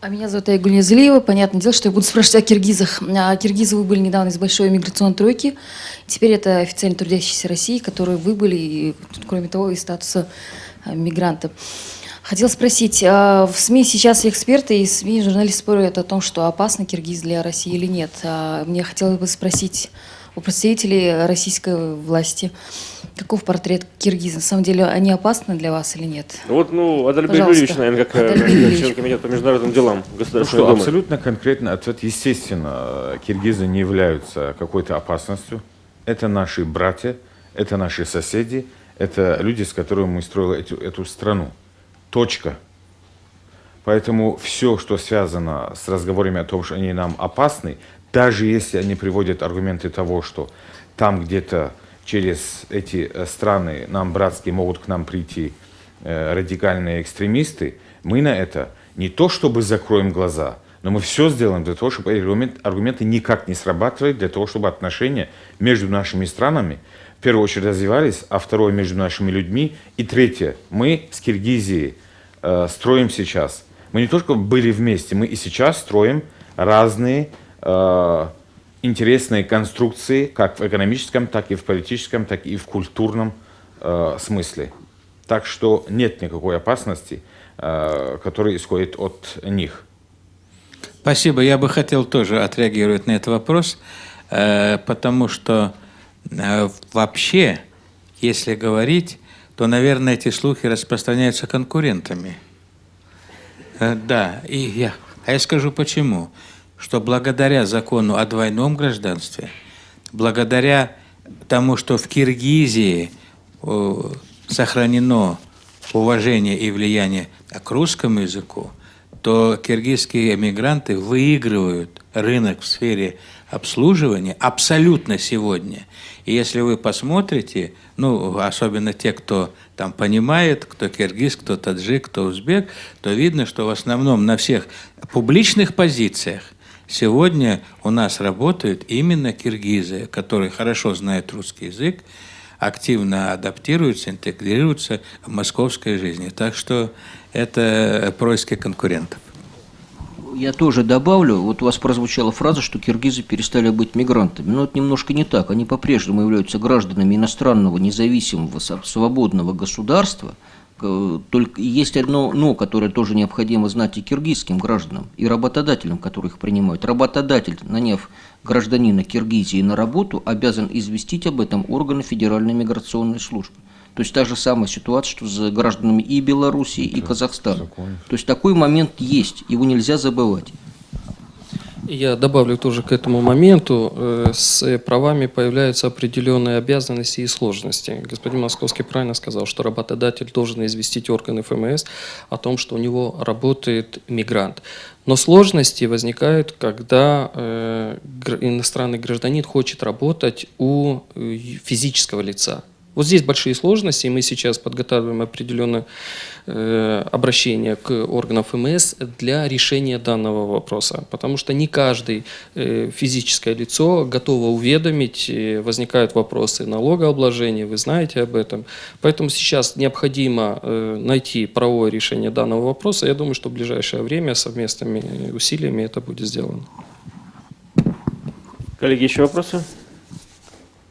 А меня зовут Айгуль Незлиева. Понятное дело, что я буду спрашивать о киргизах. А киргизы выбыли недавно из большой миграционной тройки. Теперь это официально трудящиеся России, которые выбыли, и, кроме того, из статуса а, мигранта. Хотел спросить, а в СМИ сейчас эксперты и СМИ, журналисты спорят о том, что опасны киргиз для России или нет. Мне хотелось бы спросить у представителей российской власти, каков портрет киргиза? На самом деле они опасны для вас или нет? Вот, ну, Адальбек Юрьевич, наверное, как э, член комитета по международным делам Государственной ну, что, Думы. Абсолютно конкретно ответ. Естественно, киргизы не являются какой-то опасностью. Это наши братья, это наши соседи, это люди, с которыми мы строили эту, эту страну. Точка. Поэтому все, что связано с разговорами о том, что они нам опасны, даже если они приводят аргументы того, что там где-то через эти э, страны нам братские могут к нам прийти э, радикальные экстремисты, мы на это не то чтобы закроем глаза, но мы все сделаем для того, чтобы аргумент, аргументы никак не срабатывали, для того, чтобы отношения между нашими странами в первую очередь развивались, а второе между нашими людьми, и третье, мы с Киргизией э, строим сейчас. Мы не только были вместе, мы и сейчас строим разные Э, интересные конструкции, как в экономическом, так и в политическом, так и в культурном э, смысле. Так что нет никакой опасности, э, которая исходит от них. Спасибо. Я бы хотел тоже отреагировать на этот вопрос, э, потому что э, вообще, если говорить, то, наверное, эти слухи распространяются конкурентами. Э, да, и я, а я скажу почему что благодаря закону о двойном гражданстве, благодаря тому, что в Киргизии сохранено уважение и влияние к русскому языку, то киргизские эмигранты выигрывают рынок в сфере обслуживания абсолютно сегодня. И если вы посмотрите, ну, особенно те, кто там понимает, кто киргиз, кто таджик, кто узбек, то видно, что в основном на всех публичных позициях Сегодня у нас работают именно киргизы, которые хорошо знают русский язык, активно адаптируются, интегрируются в московской жизни. Так что это происки конкурентов. Я тоже добавлю, вот у вас прозвучала фраза, что киргизы перестали быть мигрантами. Но это немножко не так. Они по-прежнему являются гражданами иностранного, независимого, свободного государства – только есть одно «но», которое тоже необходимо знать и киргизским гражданам, и работодателям, которые их принимают. Работодатель, наняв гражданина Киргизии на работу, обязан известить об этом органы Федеральной миграционной службы. То есть та же самая ситуация, что с гражданами и Белоруссии, и Казахстана. То есть такой момент есть, его нельзя забывать. Я добавлю тоже к этому моменту, э, с правами появляются определенные обязанности и сложности. Господин Московский правильно сказал, что работодатель должен известить органы ФМС о том, что у него работает мигрант. Но сложности возникают, когда э, иностранный гражданин хочет работать у э, физического лица. Вот здесь большие сложности, и мы сейчас подготавливаем определенное э, обращение к органам ФМС для решения данного вопроса, потому что не каждый э, физическое лицо готово уведомить, возникают вопросы налогообложения, вы знаете об этом. Поэтому сейчас необходимо э, найти правовое решение данного вопроса. Я думаю, что в ближайшее время совместными усилиями это будет сделано. Коллеги, еще вопросы?